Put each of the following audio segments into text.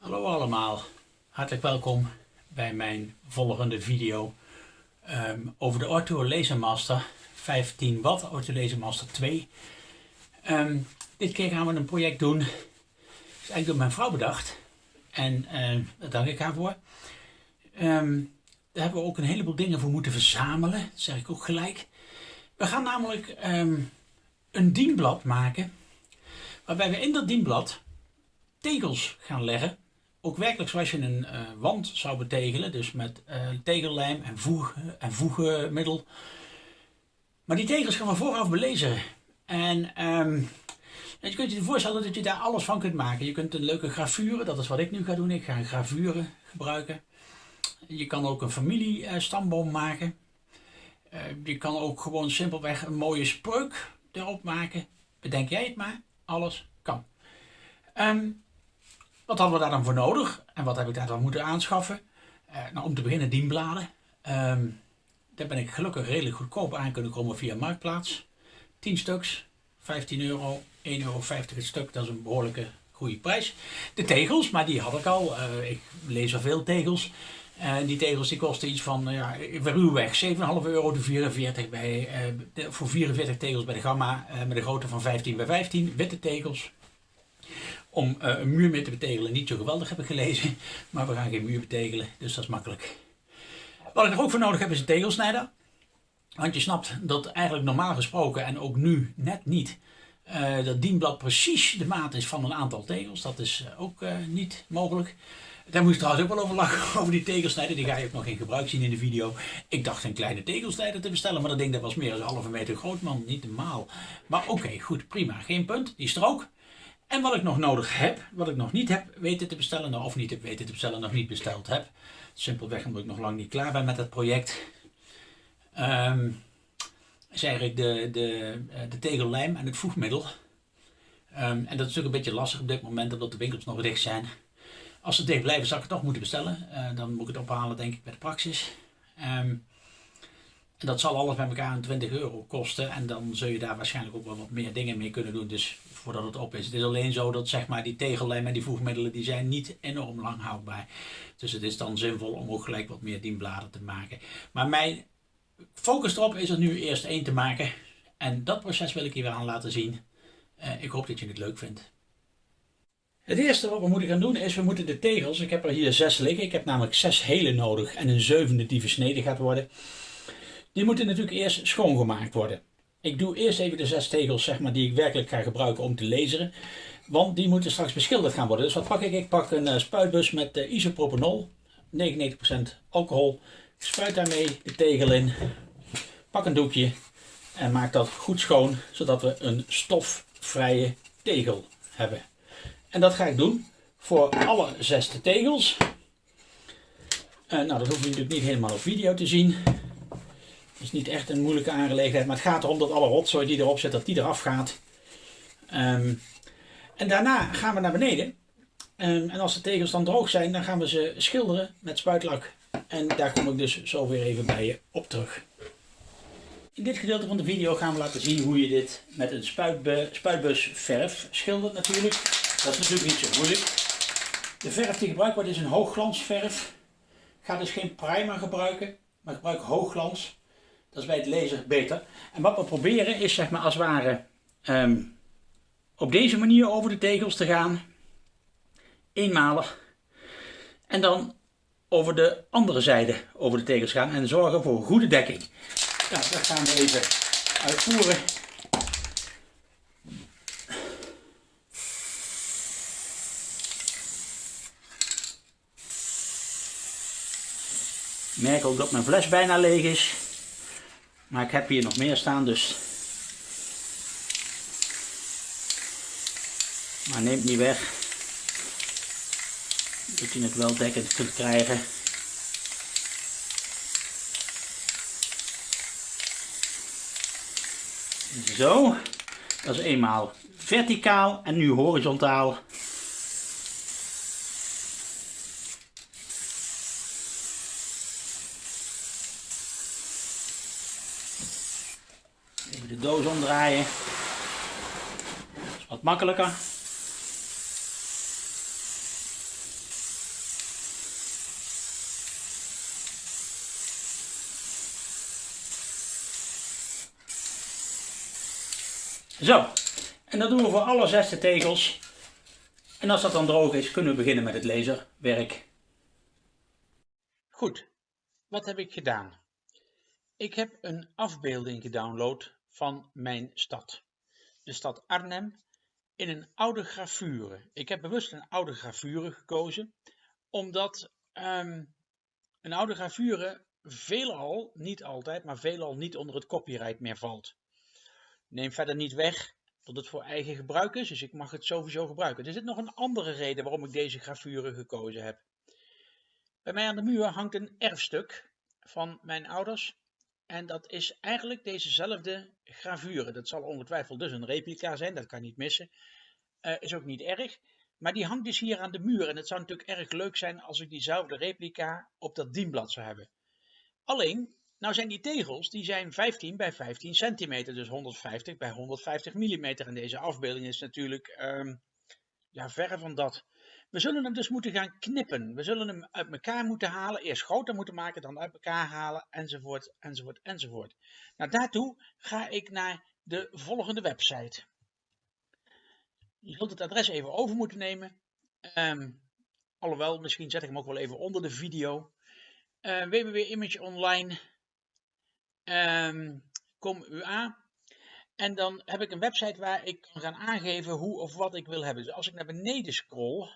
Hallo allemaal, hartelijk welkom bij mijn volgende video ehm, over de Ortho Laser Master 15 watt Ortho Laser Master 2. Ehm, dit keer gaan we een project doen, dat is eigenlijk door mijn vrouw bedacht en uh, daar dank ik haar voor. Ehm, daar hebben we ook een heleboel dingen voor moeten verzamelen, dat zeg ik ook gelijk. We gaan namelijk een dienblad maken waarbij we in dat dienblad tegels gaan leggen. Ook werkelijk zoals je een uh, wand zou betegelen, dus met uh, tegellijm en, voeg, en voegmiddel. Maar die tegels gaan we vooraf belezen. En um, je kunt je voorstellen dat je daar alles van kunt maken. Je kunt een leuke gravure, dat is wat ik nu ga doen. Ik ga een gravure gebruiken. Je kan ook een familiestamboom uh, maken. je kan ook gewoon simpelweg een mooie spreuk erop maken. Bedenk jij het maar, alles kan. Um, wat hadden we daar dan voor nodig? En wat heb ik daar dan moeten aanschaffen? Uh, nou, om te beginnen dienbladen. Um, daar ben ik gelukkig redelijk goedkoop aan kunnen komen via Marktplaats. 10 stuks, 15 euro, 1,50 euro het stuk. Dat is een behoorlijke goede prijs. De tegels, maar die had ik al. Uh, ik lees al veel tegels. En die tegels die kosten iets van, ja, ruwweg 7,5 euro de 44 bij, voor 44 tegels bij de Gamma. Met een grootte van 15 bij 15. Witte tegels om uh, een muur mee te betegelen niet zo geweldig heb ik gelezen. Maar we gaan geen muur betegelen, dus dat is makkelijk. Wat ik er ook voor nodig heb is een tegelsnijder. Want je snapt dat eigenlijk normaal gesproken en ook nu net niet... Uh, dat dienblad precies de maat is van een aantal tegels. Dat is uh, ook niet mogelijk. Daar moest ik trouwens ook wel over lachen, over die tegelsnijder. Die ga je ook nog in gebruik zien in de video. Ik dacht een kleine tegelsnijder te bestellen, maar dat ding dat was meer dan een halve meter groot, man. Niet normaal. Maar oké, goed, prima. Geen punt. Die strook. En wat ik nog nodig heb, wat ik nog niet heb weten te bestellen, nou, of niet heb weten te bestellen, nog niet besteld heb. Simpelweg omdat ik nog lang niet klaar ben met het project. Um, is eigenlijk de, de, eh, de tegellijm en het voegmiddel. Um, en dat is natuurlijk een beetje lastig op dit moment, omdat de winkels nog dicht zijn. Als ze dicht blijven, zal ik het toch moeten bestellen. Uh, dan moet ik het ophalen, denk ik, bij de praxis. En dat zal alles bij elkaar een 20 euro kosten. En dan zul je daar waarschijnlijk ook wel wat meer dingen mee kunnen doen. Dus voordat het op is. Het is alleen zo dat zeg maar, die tegellijm en die voegmiddelen die zijn niet enorm lang houdbaar. Dus het is dan zinvol om ook gelijk wat meer dienbladen te maken. Maar mijn focus erop is er nu eerst één te maken. En dat proces wil ik hier aan laten zien. Uh, ik hoop dat je het leuk vindt. Het eerste wat we moeten gaan doen is, we moeten de tegels, ik heb er hier zes liggen. Ik heb namelijk zes hele nodig en een zevende die versneden gaat worden. Die moeten natuurlijk eerst schoongemaakt worden. Ik doe eerst even de zes tegels zeg maar, die ik werkelijk ga gebruiken om te laseren. Want die moeten straks beschilderd gaan worden. Dus wat pak ik? Ik pak een uh, spuitbus met uh, isopropanol. 99% alcohol. Spuit daarmee de tegel in. Pak een doekje. En maak dat goed schoon. Zodat we een stofvrije tegel hebben. En dat ga ik doen voor alle zes de tegels. Uh, nou, dat hoef je natuurlijk niet helemaal op video te zien is niet echt een moeilijke aangelegenheid, maar het gaat erom dat alle rotzooi die erop zit, dat die eraf gaat. Um, en daarna gaan we naar beneden. Um, en als de tegels dan droog zijn, dan gaan we ze schilderen met spuitlak. En daar kom ik dus zo weer even bij je op terug. In dit gedeelte van de video gaan we laten zien hoe je dit met een spuitbus verf schildert natuurlijk. Dat is natuurlijk niet zo moeilijk. De verf die gebruikt wordt is een hoogglansverf. Ik ga dus geen primer gebruiken, maar gebruik hoogglans. Dat is bij het lezen beter. En wat we proberen is zeg maar als het ware um, op deze manier over de tegels te gaan. Eenmalig. En dan over de andere zijde over de tegels gaan en zorgen voor goede dekking. Nou, dat gaan we even uitvoeren. Ik merk ook dat mijn fles bijna leeg is. Maar ik heb hier nog meer staan, dus... Maar neemt niet weg. Dat je het wel dekkend kunt krijgen. Zo. Dat is eenmaal verticaal en nu horizontaal. doos omdraaien. Dat is wat makkelijker. Zo, en dat doen we voor alle zesde tegels. En als dat dan droog is, kunnen we beginnen met het laserwerk. Goed, wat heb ik gedaan? Ik heb een afbeelding gedownload van mijn stad. De stad Arnhem in een oude gravure. Ik heb bewust een oude gravure gekozen, omdat um, een oude gravure veelal, niet altijd, maar veelal niet onder het copyright meer valt. Neem verder niet weg dat het voor eigen gebruik is, dus ik mag het sowieso gebruiken. Er zit nog een andere reden waarom ik deze gravure gekozen heb. Bij mij aan de muur hangt een erfstuk van mijn ouders. En dat is eigenlijk dezezelfde gravure. Dat zal ongetwijfeld dus een replica zijn, dat kan niet missen. Uh, is ook niet erg. Maar die hangt dus hier aan de muur. En het zou natuurlijk erg leuk zijn als ik diezelfde replica op dat dienblad zou hebben. Alleen, nou zijn die tegels, die zijn 15 bij 15 centimeter, dus 150 bij 150 mm. En deze afbeelding is natuurlijk um, ja, verre van dat. We zullen hem dus moeten gaan knippen. We zullen hem uit elkaar moeten halen, eerst groter moeten maken, dan uit elkaar halen, enzovoort, enzovoort, enzovoort. Nou, daartoe ga ik naar de volgende website. Je zult het adres even over moeten nemen. Um, alhoewel, misschien zet ik hem ook wel even onder de video. Uh, www.imageonline.com um, En dan heb ik een website waar ik kan gaan aangeven hoe of wat ik wil hebben. Dus als ik naar beneden scroll,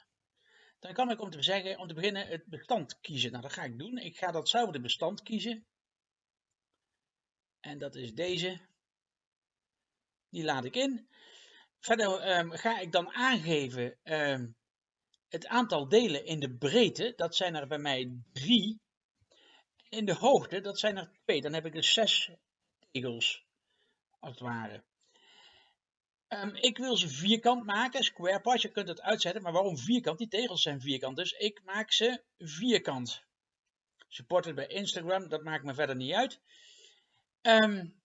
dan kan ik om te, zeggen, om te beginnen het bestand kiezen. Nou, dat ga ik doen. Ik ga datzelfde bestand kiezen. En dat is deze. Die laat ik in. Verder um, ga ik dan aangeven um, het aantal delen in de breedte. Dat zijn er bij mij drie. In de hoogte, dat zijn er twee. Dan heb ik dus zes tegels, als het ware. Um, ik wil ze vierkant maken, square part, je kunt het uitzetten, maar waarom vierkant? Die tegels zijn vierkant, dus ik maak ze vierkant. Supported bij Instagram, dat maakt me verder niet uit. Um,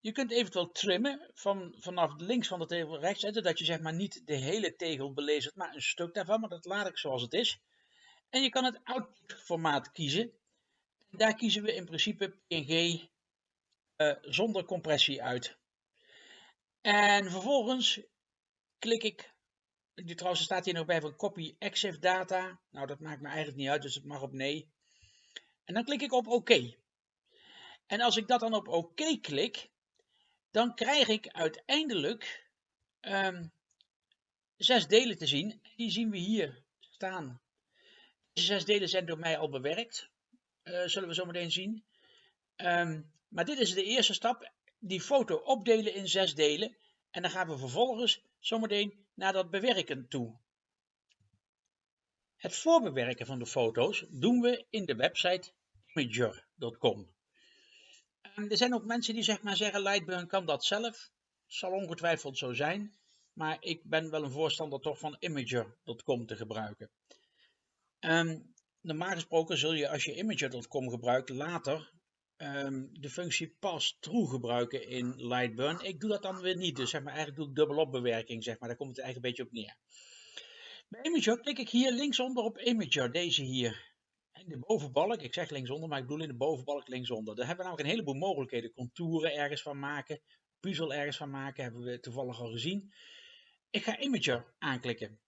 je kunt eventueel trimmen van, vanaf links van de tegel rechts zetten, dat je zeg maar niet de hele tegel belezert, maar een stuk daarvan, maar dat laat ik zoals het is. En je kan het output formaat kiezen. Daar kiezen we in principe PNG uh, zonder compressie uit. En vervolgens klik ik, die trouwens staat hier nog bij van copy EXIF data. Nou dat maakt me eigenlijk niet uit, dus het mag op nee. En dan klik ik op OK. En als ik dat dan op OK klik, dan krijg ik uiteindelijk um, zes delen te zien. Die zien we hier staan. Deze zes delen zijn door mij al bewerkt. Uh, zullen we zo meteen zien. Um, maar dit is de eerste stap. Die foto opdelen in zes delen. En dan gaan we vervolgens zometeen naar dat bewerken toe. Het voorbewerken van de foto's doen we in de website imager.com. Er zijn ook mensen die zeg maar zeggen, Lightburn kan dat zelf. Zal ongetwijfeld zo zijn. Maar ik ben wel een voorstander toch van Imager.com te gebruiken. Um, normaal gesproken zul je als je Imager.com gebruikt later um, de functie pass-through gebruiken in Lightburn. Ik doe dat dan weer niet. Dus zeg maar, eigenlijk doe ik dubbelop bewerking. Zeg maar. Daar komt het eigenlijk een beetje op neer. Bij Imager klik ik hier linksonder op Imager. Deze hier in de bovenbalk, ik zeg linksonder, maar ik bedoel in de bovenbalk linksonder. Daar hebben we namelijk een heleboel mogelijkheden. Contouren ergens van maken, puzzel ergens van maken, hebben we toevallig al gezien. Ik ga Imager aanklikken.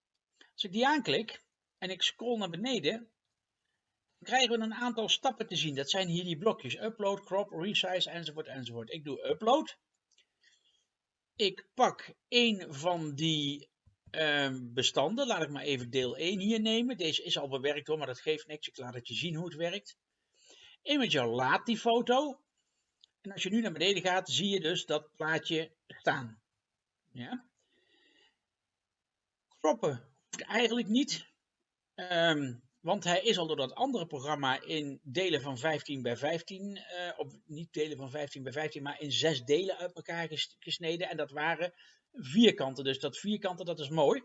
Als ik die aanklik en ik scroll naar beneden, krijgen we een aantal stappen te zien. Dat zijn hier die blokjes. Upload, crop, resize, enzovoort, enzovoort. Ik doe upload. Ik pak een van die Ehm, bestanden. Laat ik maar even deel 1 hier nemen. Deze is al bewerkt hoor, maar dat geeft niks. Ik laat het je zien hoe het werkt. Imager laat die foto. En als je nu naar beneden gaat, zie je dus dat plaatje staan. Ja. Kroppen hoeft eigenlijk niet. Um, want hij is al door dat andere programma in delen van 15 bij 15, uh, eh, niet delen van 15 bij 15, maar in zes delen uit elkaar gesneden. En dat waren vierkanten. Dus dat vierkanten, dat is mooi.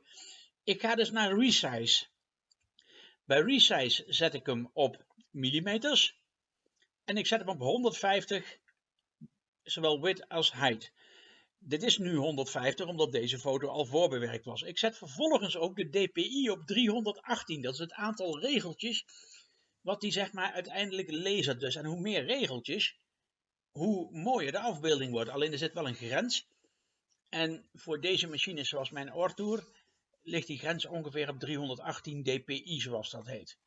Ik ga dus naar resize. Bij resize zet ik hem op millimeters. En ik zet hem op 150, zowel width als height. Dit is nu 150, omdat deze foto al voorbewerkt was. Ik zet vervolgens ook de DPI op 318. Dat is het aantal regeltjes wat die zeg maar uiteindelijk lezen. Dus. En hoe meer regeltjes, hoe mooier de afbeelding wordt. Alleen er zit wel een grens. En voor deze machines zoals mijn Ortour ligt die grens ongeveer op 318 dpi zoals dat heet.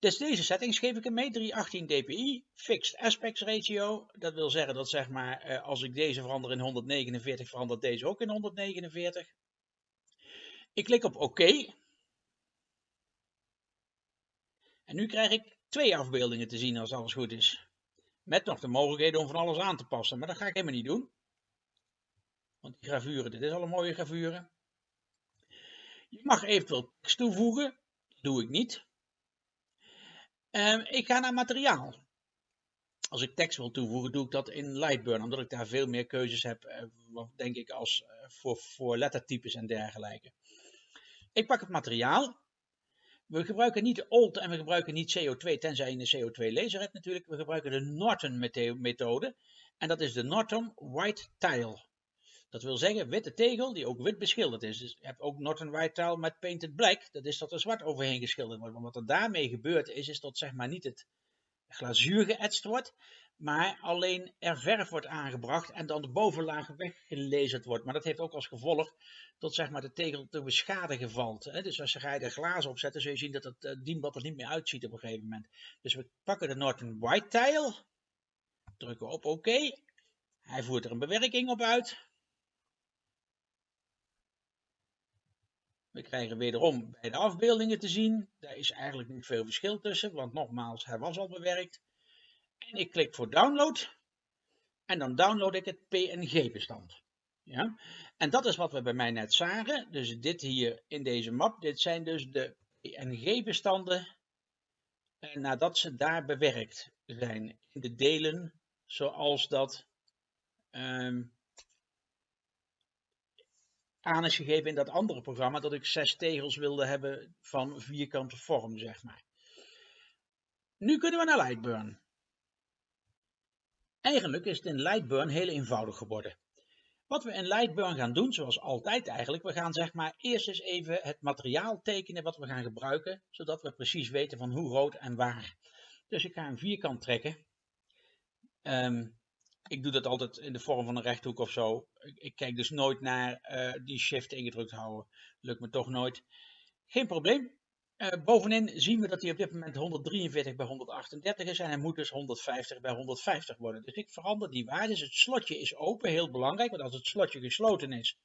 Dus deze settings geef ik hem mee, 318 dpi, fixed aspect ratio. Dat wil zeggen dat zeg maar, eh, als ik deze verander in 149, verandert deze ook in 149. Ik klik op OK. En nu krijg ik twee afbeeldingen te zien als alles goed is. Met nog de mogelijkheden om van alles aan te passen, maar dat ga ik helemaal niet doen. Want die gravuren, dit is al een mooie gravure. Je mag eventueel tekst toevoegen, dat doe ik niet. Um, ik ga naar materiaal. Als ik tekst wil toevoegen, doe ik dat in Lightburn, omdat ik daar veel meer keuzes heb, uh, denk ik, als uh, voor, voor lettertypes en dergelijke. Ik pak het materiaal. We gebruiken niet OLT en we gebruiken niet CO2, tenzij je een CO2 laser hebt natuurlijk. We gebruiken de Norton methode. En dat is de Norton White Tile. Dat wil zeggen witte tegel die ook wit beschilderd is. Dus je hebt ook Norton White Tile met Painted Black. Dat is dat er zwart overheen geschilderd wordt. Maar wat er daarmee gebeurt is, is dat zeg maar niet het glazuur geëtst wordt. Maar alleen er verf wordt aangebracht en dan de bovenlaag weggelezerd wordt. Maar dat heeft ook als gevolg dat zeg maar, de tegel te beschadigen valt. Dus als je er glazen op zet, zul je zien dat het uh, dienblad er niet meer uitziet op een gegeven moment. Dus we pakken de Norton White Tile. Drukken op OK. Hij voert er een bewerking op uit. We krijgen wederom bij de afbeeldingen te zien. Daar is eigenlijk niet veel verschil tussen, want nogmaals, hij was al bewerkt. En ik klik voor download. En dan download ik het PNG-bestand. Ja? En dat is wat we bij mij net zagen. Dus dit hier in deze map, dit zijn dus de PNG-bestanden nadat ze daar bewerkt zijn. In de delen zoals dat um, aan is gegeven in dat andere programma dat ik zes tegels wilde hebben van vierkante vorm, zeg maar. Nu kunnen we naar Lightburn. Eigenlijk is het in Lightburn heel eenvoudig geworden. Wat we in Lightburn gaan doen, zoals altijd eigenlijk, we gaan zeg maar eerst eens even het materiaal tekenen wat we gaan gebruiken, zodat we precies weten van hoe groot en waar. Dus ik ga een vierkant trekken. Um, ik doe dat altijd in de vorm van een rechthoek of zo. Ik, ik kijk dus nooit naar uh, die shift ingedrukt houden. Lukt me toch nooit. Geen probleem. Uh, bovenin zien we dat hij op dit moment 143 bij 138 is en hij moet dus 150 bij 150 worden. Dus ik verander die waarde. Dus het slotje is open, heel belangrijk, want als het slotje gesloten is,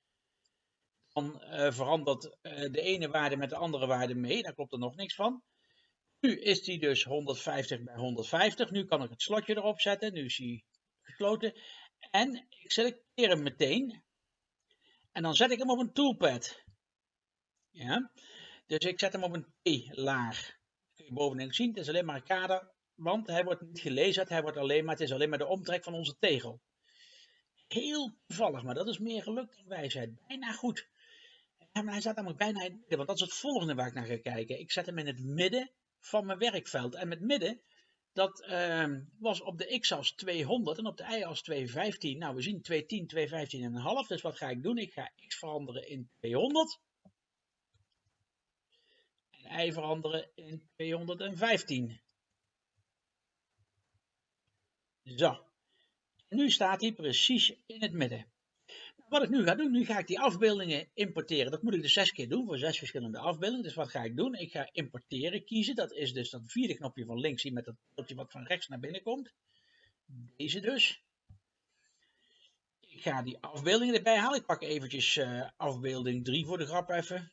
dan uh, verandert de ene waarde met de andere waarde mee. Daar klopt er nog niks van. Nu is die dus 150 bij 150. Nu kan ik het slotje erop zetten. Nu is hij gesloten. En ik selecteer hem meteen. En dan zet ik hem op een toolpad. Ja. Dus ik zet hem op een T-laag. Kun je bovenin zien, het is alleen maar een kader. Want hij wordt niet gelezen, hij wordt alleen maar, het is alleen maar de omtrek van onze tegel. Heel toevallig, maar dat is meer geluk dan wijsheid. Bijna goed. Maar hij staat namelijk bijna in het midden, want dat is het volgende waar ik naar ga kijken. Ik zet hem in het midden van mijn werkveld. En met midden dat uh, was op de x-as 200 en op de y-as 215. Nou, we zien 210, 215 en een half. Dus wat ga ik doen? Ik ga x veranderen in 200. En y veranderen in 215. Zo. Nu staat hij precies in het midden. Wat ik nu ga doen, nu ga ik die afbeeldingen importeren. Dat moet ik dus zes keer doen voor zes verschillende afbeeldingen. Dus wat ga ik doen? Ik ga importeren kiezen. Dat is dus dat vierde knopje van links hier met dat knopje wat van rechts naar binnen komt. Deze dus. Ik ga die afbeeldingen erbij halen. Ik pak eventjes uh, afbeelding 3 voor de grap even.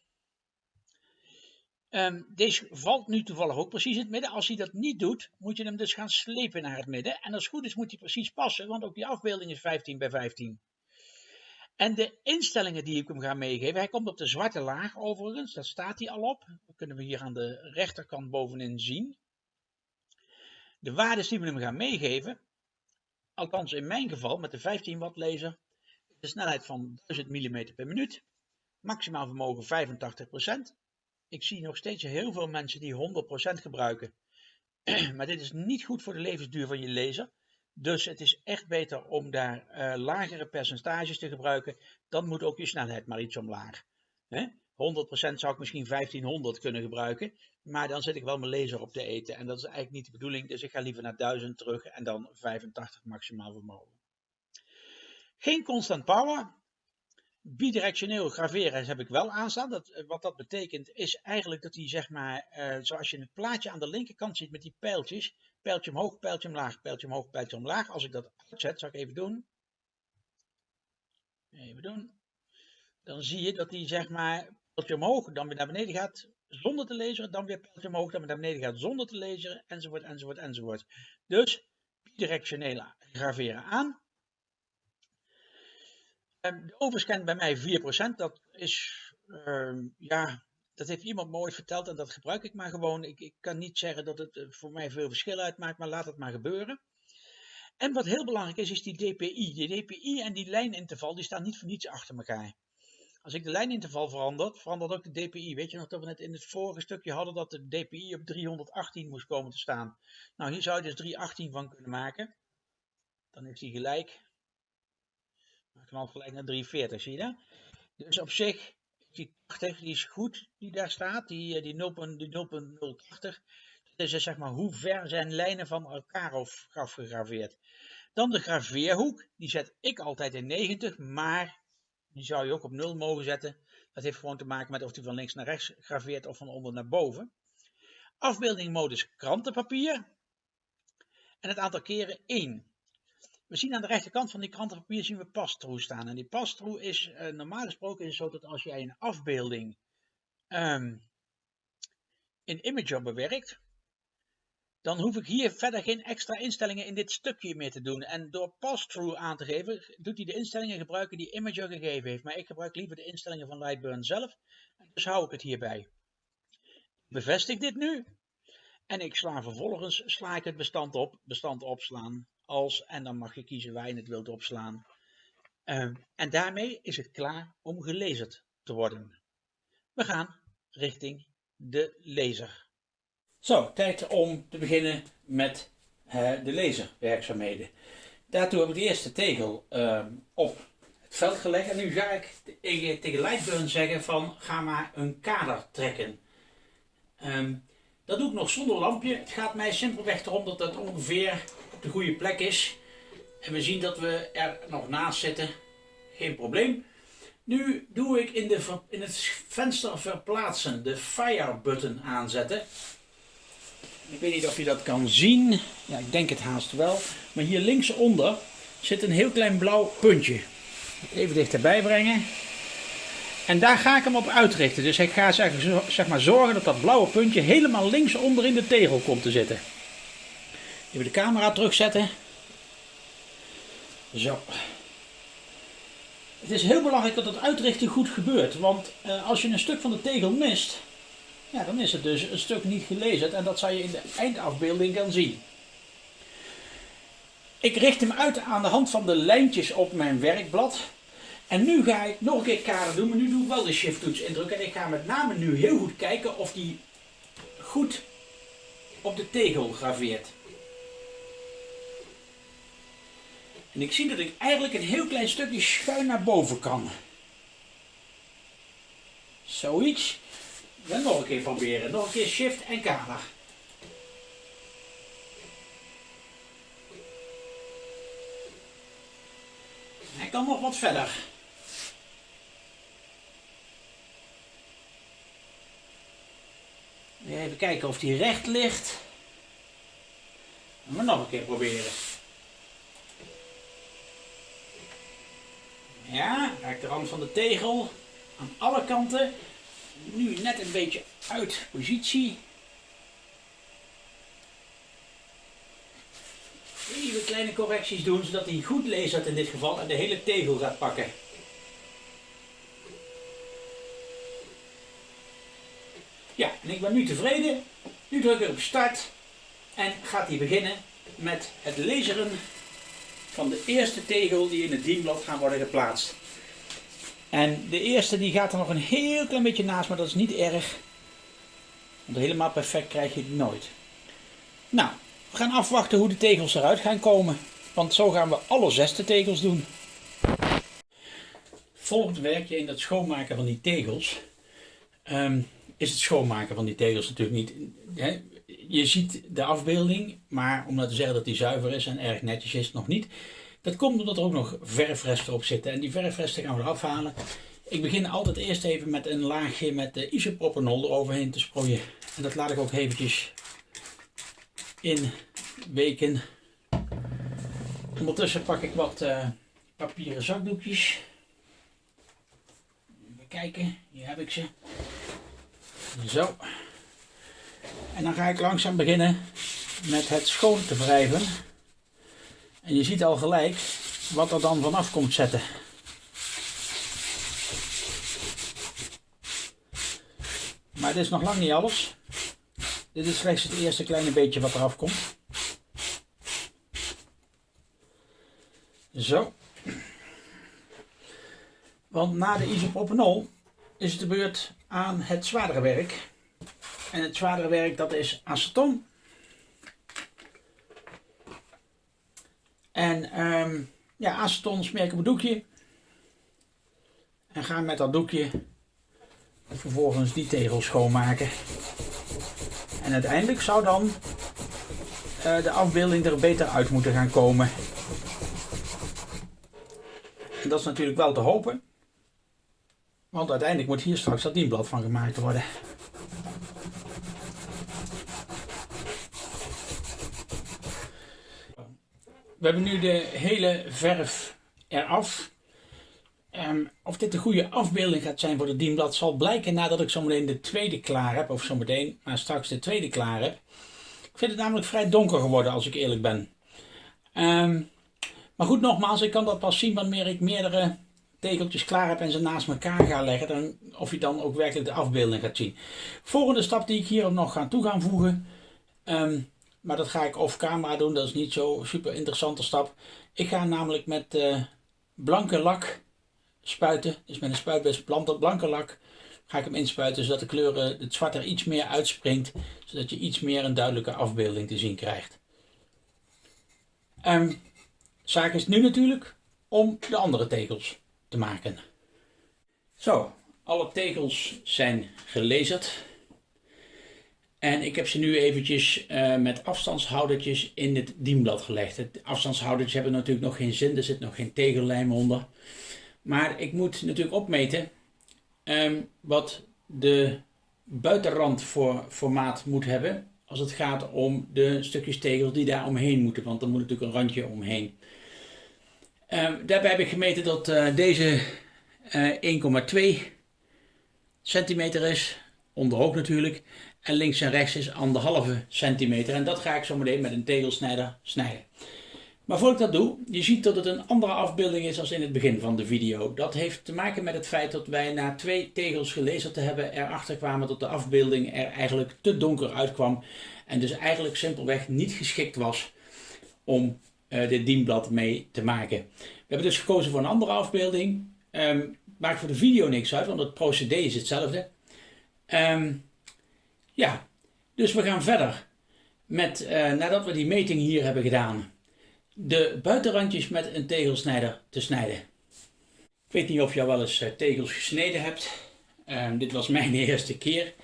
Um, deze valt nu toevallig ook precies in het midden. Als hij dat niet doet, moet je hem dus gaan slepen naar het midden. En als het goed is, moet hij precies passen, want ook die afbeelding is 15 bij 15. En de instellingen die ik hem ga meegeven, hij komt op de zwarte laag overigens, daar staat hij al op. Dat kunnen we hier aan de rechterkant bovenin zien. De waarden die we hem gaan meegeven, althans in mijn geval met de 15 watt laser, de snelheid van 1000 mm per minuut, maximaal vermogen 85%. Ik zie nog steeds heel veel mensen die 100% gebruiken, maar dit is niet goed voor de levensduur van je laser. Dus het is echt beter om daar uh, lagere percentages te gebruiken. Dan moet ook je snelheid maar iets omlaag. Hè? 100% zou ik misschien 1500 kunnen gebruiken. Maar dan zit ik wel mijn laser op te eten. En dat is eigenlijk niet de bedoeling. Dus ik ga liever naar 1000 terug en dan 85 maximaal vermogen. Geen constant power. Bidirectioneel graveren heb ik wel aanstaan. Dat, eh, wat dat betekent is eigenlijk dat hij, zeg maar, uh, zoals je het plaatje aan de linkerkant ziet met die pijltjes, pijltje omhoog, pijltje omlaag, pijltje omhoog, pijltje omlaag. Als ik dat uitzet, zal ik even doen. Even doen. Dan zie je dat hij, zeg maar, pijltje omhoog, dan weer naar beneden gaat zonder te lezen, dan weer pijltje omhoog, dan weer naar beneden gaat zonder te lezen, enzovoort, enzovoort, enzovoort. Dus bidirectioneel graveren aan. Ehm, de overscan bij mij 4%. Dat is, uh, ja, dat heeft iemand me ooit verteld en dat gebruik ik maar gewoon. Ik, ik kan niet zeggen dat het eh, voor mij veel verschil uitmaakt, maar laat het maar gebeuren. En wat heel belangrijk is, is die DPI. Die DPI en die lijninterval, die staan niet voor niets achter elkaar. Als ik de lijninterval verander, verandert ook de DPI. Weet je nog dat we net in het vorige stukje hadden dat de DPI op 318 moest komen te staan. Nou, hier zou je dus 318 van kunnen maken. Dan is die gelijk knalt gelijk naar 340, zie je? Dus op zich, die 80 die is goed, die daar staat, die, eh, die 0.080. Dat is dus zeg maar hoe ver zijn lijnen van elkaar afgegraveerd. Dan de graveerhoek, die zet ik altijd in 90, maar die zou je ook op 0 mogen zetten. Dat heeft gewoon te maken met of die van links naar rechts graveert of van onder naar boven. Afbeeldingmodus krantenpapier. En het aantal keren 1. We zien aan de rechterkant van die krantenpapier zien we pass-through staan. En die pass-through is uh, normaal gesproken is zo dat als jij een afbeelding um, in Imager bewerkt, dan hoef ik hier verder geen extra instellingen in dit stukje meer te doen. En door pass-through aan te geven, doet hij de instellingen gebruiken die Imager gegeven heeft. Maar ik gebruik liever de instellingen van Lightburn zelf. Dus hou ik het hierbij. Bevestig dit nu. En ik sla vervolgens sla ik het bestand op, bestand opslaan als, en dan mag je kiezen waar je het wilt opslaan. Uh, en daarmee is het klaar om gelezen te worden. We gaan richting de lezer. Zo, tijd om te beginnen met uh, de lezerwerkzaamheden. Daartoe heb ik de eerste tegel uh, op het veld gelegd. En nu ga ik tegen Lightburn zeggen van ga maar een kader trekken. Um, dat doe ik nog zonder lampje. Het gaat mij simpelweg erom dat dat ongeveer de goede plek is. En we zien dat we er nog naast zitten. Geen probleem. Nu doe ik in, de, in het venster verplaatsen de fire button aanzetten. Ik weet niet of je dat kan zien. Ja, ik denk het haast wel. Maar hier linksonder zit een heel klein blauw puntje. Even dichterbij brengen. En daar ga ik hem op uitrichten. Dus ik ga zeg, maar zorgen dat dat blauwe puntje helemaal linksonder in de tegel komt te zitten. Even de camera terugzetten. Zo. Het is heel belangrijk dat het uitrichten goed gebeurt. Want uh, als je een stuk van de tegel mist, ja, dan is het dus een stuk niet gelezen. En dat zal je in de eindafbeelding gaan zien. Ik richt hem uit aan de hand van de lijntjes op mijn werkblad. En nu ga ik nog een keer kader doen, maar nu doe ik wel de shift toets indrukken. En ik ga met name nu heel goed kijken of die goed op de tegel graveert. En ik zie dat ik eigenlijk een heel klein stukje schuin naar boven kan. Zoiets. Dan nog een keer proberen. Nog een keer shift en kader. Hij kan nog wat verder. Even kijken of die recht ligt. En we nog een keer proberen. Ja, raak de rand van de tegel aan alle kanten. Nu net een beetje uit positie. Even kleine correcties doen, zodat hij goed leest in dit geval en de hele tegel gaat pakken. Ja, en ik ben nu tevreden. Nu druk ik op start en gaat hij beginnen met het lezen van de eerste tegel die in het dienblad gaan worden geplaatst. En de eerste die gaat er nog een heel klein beetje naast, maar dat is niet erg. Want helemaal perfect krijg je het nooit. Nou, we gaan afwachten hoe de tegels eruit gaan komen. Want zo gaan we alle zesde tegels doen. Volgend werkje in het schoonmaken van die tegels. Ehm, is het schoonmaken van die tegels natuurlijk niet. Hè? Je ziet de afbeelding, maar om nou te zeggen dat die zuiver is en erg netjes is, nog niet. Dat komt omdat er ook nog verfresten op zitten. En die verfresten gaan we eraf halen. Ik begin altijd eerst even met een laagje met de isopropanol eroverheen te sproeien. En dat laat ik ook eventjes in weken. Ondertussen pak ik wat uh, papieren zakdoekjes. Even kijken, hier heb ik ze. Zo. En dan ga ik langzaam beginnen met het schoon te wrijven. En je ziet al gelijk wat er dan vanaf komt zetten. Maar dit is nog lang niet alles. Dit is slechts het eerste kleine beetje wat eraf komt. Zo. Want na de isopropanol is het de beurt aan het zwaardere werk. En het zwaardere werk dat is aceton. En um, ja, aceton smeer ik op een doekje. En ga met dat doekje vervolgens die tegel schoonmaken. En uiteindelijk zou dan uh, de afbeelding er beter uit moeten gaan komen. En dat is natuurlijk wel te hopen. Want uiteindelijk moet hier straks dat dienblad van gemaakt worden. We hebben nu de hele verf eraf. Um, of dit een goede afbeelding gaat zijn voor het dienblad zal blijken nadat ik zometeen de tweede klaar heb. Of zometeen, maar straks de tweede klaar heb. Ik vind het namelijk vrij donker geworden als ik eerlijk ben. Um, maar goed, nogmaals, ik kan dat pas zien wanneer ik meerdere tegeltjes klaar heb en ze naast elkaar ga leggen. Dan, of je dan ook werkelijk de afbeelding gaat zien. Volgende stap die ik hier nog ga toe gaan voegen. Um, maar dat ga ik off camera doen. Dat is niet zo super interessante stap. Ik ga namelijk met uh, blanke lak spuiten. Dus met een spuitbes blanke lak ga ik hem inspuiten. Zodat de kleuren, het zwart er iets meer uitspringt. Zodat je iets meer een duidelijke afbeelding te zien krijgt. Um, zaak is nu natuurlijk om de andere tegels te maken. Zo, alle tegels zijn gelezerd. En ik heb ze nu eventjes uh, met afstandshoudertjes in het dienblad gelegd. De afstandshoudertjes hebben natuurlijk nog geen zin, er zit nog geen tegellijm onder. Maar ik moet natuurlijk opmeten um, wat de buitenrand voor formaat moet hebben. Als het gaat om de stukjes tegels die daar omheen moeten. Want er moet natuurlijk een randje omheen. Um, daarbij heb ik gemeten dat uh, deze uh, 1,2 centimeter is. Onderhoog natuurlijk. En links en rechts is anderhalve centimeter. En dat ga ik zo meteen met een tegelsnijder snijden. Maar voor ik dat doe, je ziet dat het een andere afbeelding is als in het begin van de video. Dat heeft te maken met het feit dat wij na twee tegels gelezen te hebben erachter kwamen dat de afbeelding er eigenlijk te donker uitkwam. En dus eigenlijk simpelweg niet geschikt was om uh, dit dienblad mee te maken. We hebben dus gekozen voor een andere afbeelding. Um, maakt voor de video niks uit, want het procedé is hetzelfde. Um, ja, dus we gaan verder met, uh, nadat we die meting hier hebben gedaan, de buitenrandjes met een tegelsnijder te snijden. Ik weet niet of je al wel eens uh, tegels gesneden hebt. Uh, dit was mijn eerste keer.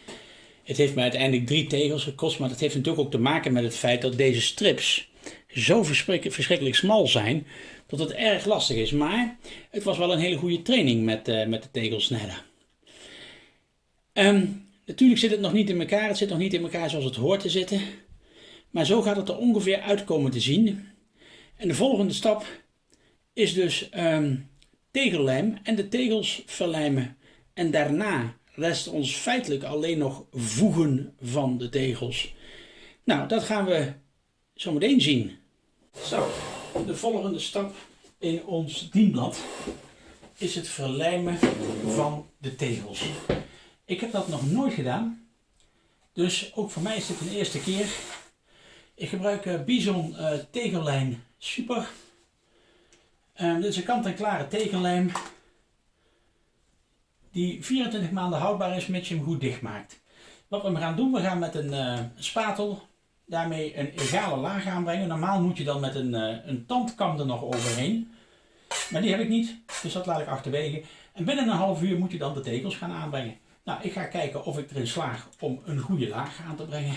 Het heeft mij uiteindelijk drie tegels gekost, maar dat heeft natuurlijk ook te maken met het feit dat deze strips zo verschrikkelijk smal zijn, dat het erg lastig is. Maar het was wel een hele goede training met, uh, met de tegelsnijder. Um, Natuurlijk zit het nog niet in elkaar, het zit nog niet in elkaar zoals het hoort te zitten. Maar zo gaat het er ongeveer uitkomen te zien. En de volgende stap is dus um, tegellijm en de tegels verlijmen. En daarna rest ons feitelijk alleen nog voegen van de tegels. Nou, dat gaan we zo meteen zien. Zo, de volgende stap in ons dienblad is het verlijmen van de tegels. Ik heb dat nog nooit gedaan. Dus ook voor mij is dit een eerste keer. Ik gebruik uh, Bison uh, tegellijm Super. Uh, dit is een kant-en-klare tegellijm. Die 24 maanden houdbaar is, mits je hem goed dicht maakt. Wat we gaan doen, we gaan met een, uh, spatel daarmee een egale laag aanbrengen. Normaal moet je dan met een, een tandkam er nog overheen. Maar die heb ik niet, dus dat laat ik achterwege. En binnen een half uur moet je dan de tegels gaan aanbrengen. Nou, ik ga kijken of ik erin slaag om een goede laag aan te brengen.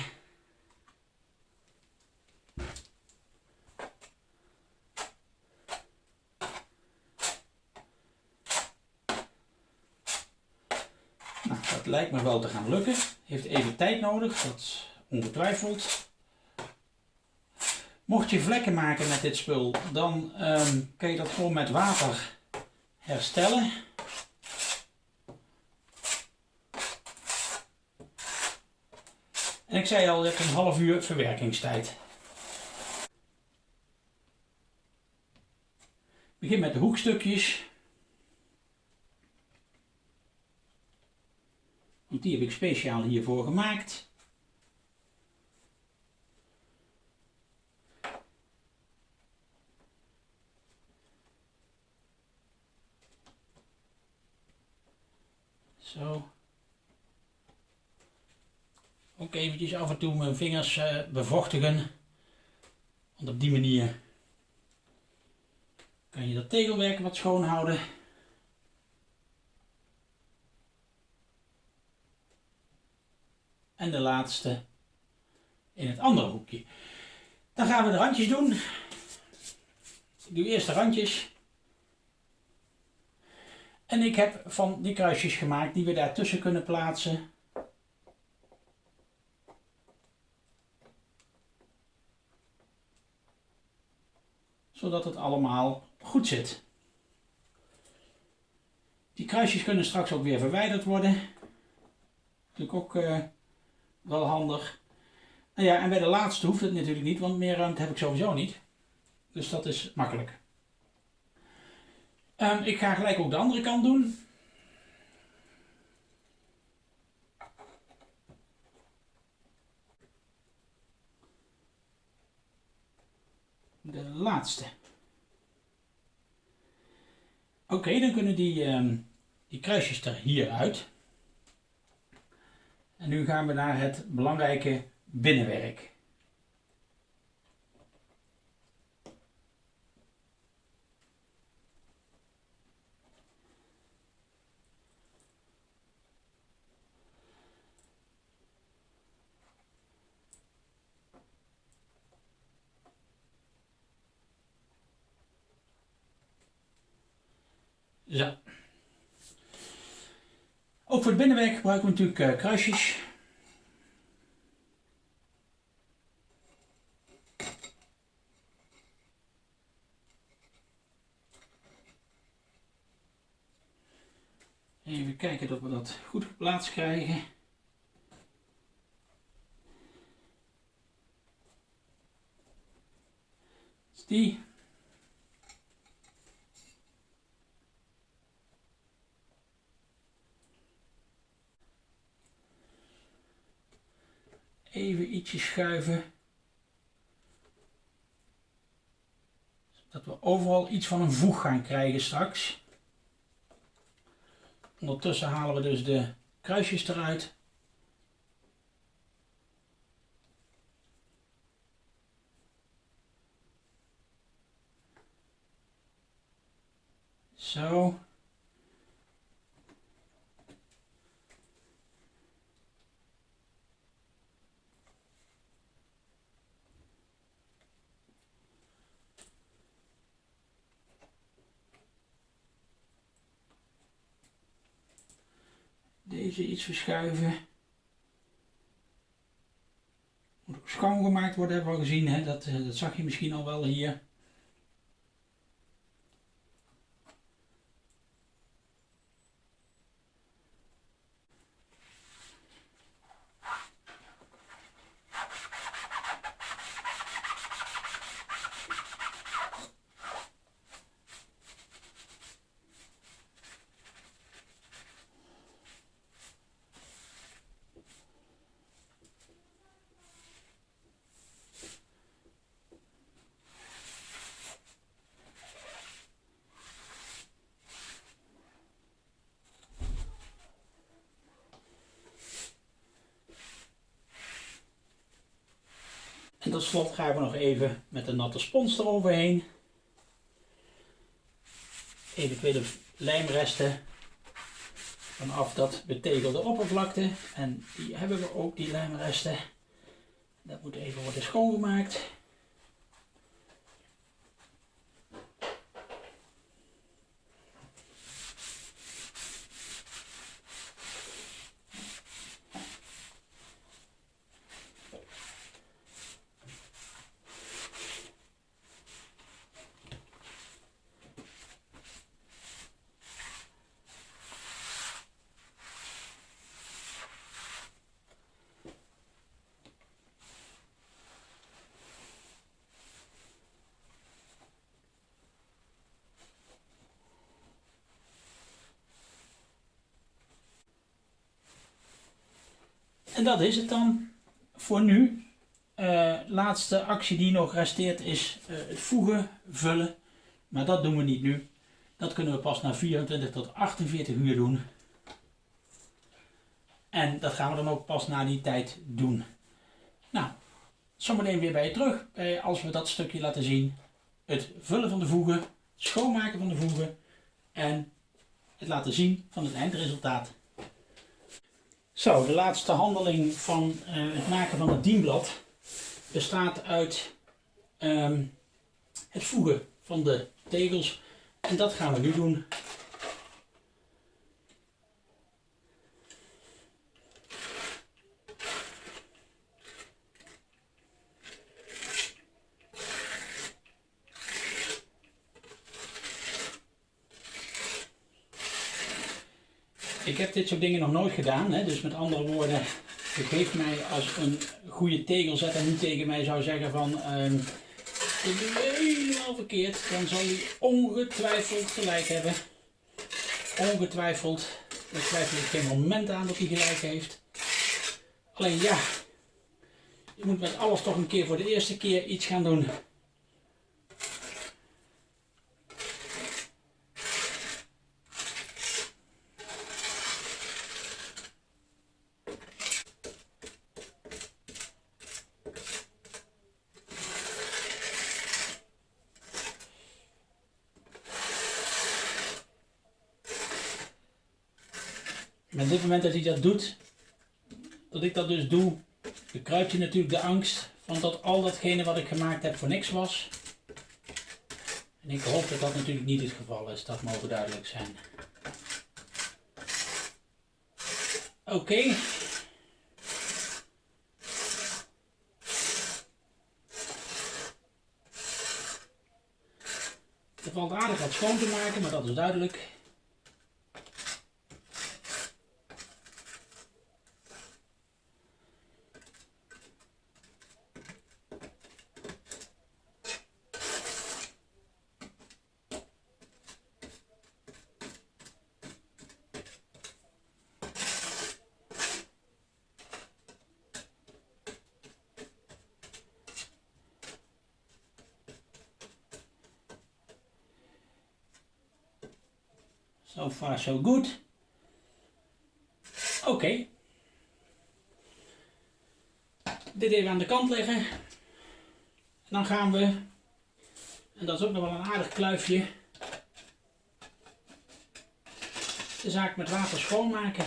Nou, dat lijkt me wel te gaan lukken. Heeft even tijd nodig, dat ongetwijfeld. Mocht je vlekken maken met dit spul, dan ehm, um, kun je dat gewoon met water herstellen. Ik zei al, je hebt een half uur verwerkingstijd. Begin met de hoekstukjes. Want die heb ik speciaal hiervoor gemaakt. Zo. Ook eventjes af en toe mijn vingers uh, bevochtigen. Want op die manier kan je dat tegelwerk wat schoon houden. En de laatste in het andere hoekje. Dan gaan we de randjes doen. Ik doe eerst de randjes. En ik heb van die kruisjes gemaakt die we daartussen kunnen plaatsen. Zodat het allemaal goed zit. Die kruisjes kunnen straks ook weer verwijderd worden. Natuurlijk ook uh, wel handig. Nou ja, en bij de laatste hoeft het natuurlijk niet, want meer ruimte heb ik sowieso niet. Dus dat is makkelijk. Um, ik ga gelijk ook de andere kant doen. De laatste. Oké, dan kunnen die, um, die kruisjes er hier uit. En nu gaan we naar het belangrijke binnenwerk. Zo. Ook voor het binnenwerk gebruiken we natuurlijk uh, kruisjes. Even kijken dat we dat goed geplaatst krijgen. Even ietsje schuiven. Zodat we overal iets van een voeg gaan krijgen straks. Ondertussen halen we dus de kruisjes eruit. Zo. Iets verschuiven. Moet ook schoongemaakt worden, hebben we al gezien. Hè? Dat, eh, dat zag je misschien al wel hier. Tot slot gaan we nog even met de natte spons eroverheen. Eventuele lijmresten vanaf dat betegelde oppervlakte. En die hebben we ook, die lijmresten. Dat moet even worden schoongemaakt. En dat is het dan voor nu. Uh, laatste actie die nog resteert is uh, het voegen, vullen. Maar dat doen we niet nu. Dat kunnen we pas na 24 tot 48 uur doen. En dat gaan we dan ook pas na die tijd doen. Nou, zometeen weer bij je terug bij, als we dat stukje laten zien. Het vullen van de voegen, schoonmaken van de voegen en het laten zien van het eindresultaat. Zo, de laatste handeling van uh, het maken van het dienblad bestaat uit um, het voegen van de tegels. En dat gaan we nu doen. Ik dit soort dingen nog nooit gedaan, hè? dus met andere woorden, geef mij als een goede tegelzetter nu tegen mij zou zeggen van um, ik doe helemaal verkeerd, dan zal hij ongetwijfeld gelijk hebben. Ongetwijfeld, daar twijfel ik geen moment aan dat hij gelijk heeft. Alleen ja, je moet met alles toch een keer voor de eerste keer iets gaan doen. Met dit moment dat hij dat doet, dat ik dat dus doe, bekruipt hij natuurlijk de angst van dat al datgene wat ik gemaakt heb voor niks was. En ik hoop dat dat natuurlijk niet het geval is, dat mogen duidelijk zijn. Oké. Okay. Er valt aardig wat schoon te maken, maar dat is duidelijk. So far so good. Oké. Dit even aan de kant leggen. En dan gaan we, en dat is ook nog wel een aardig kluifje, de zaak met water schoonmaken.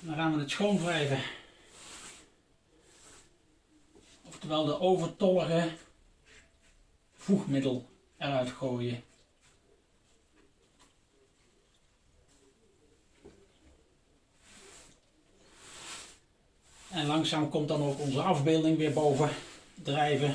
Dan gaan we het schoonwrijven. Oftewel de overtollige voegmiddel eruit gooien. En langzaam komt dan ook onze afbeelding weer boven drijven.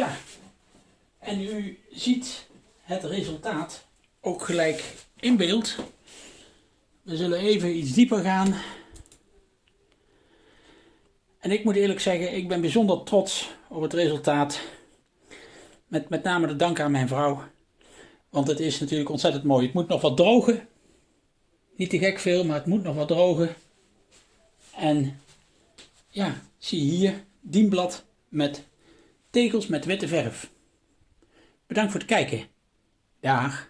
Tja, en u ziet het resultaat ook gelijk in beeld. We zullen even iets dieper gaan. En ik moet eerlijk zeggen, ik ben bijzonder trots op het resultaat. Met met name de dank aan mijn vrouw. Want het is natuurlijk ontzettend mooi. Het moet nog wat drogen. Niet te gek veel, maar het moet nog wat drogen. En ja, zie hier dienblad met tegels met witte verf. Bedankt voor het kijken. Dag.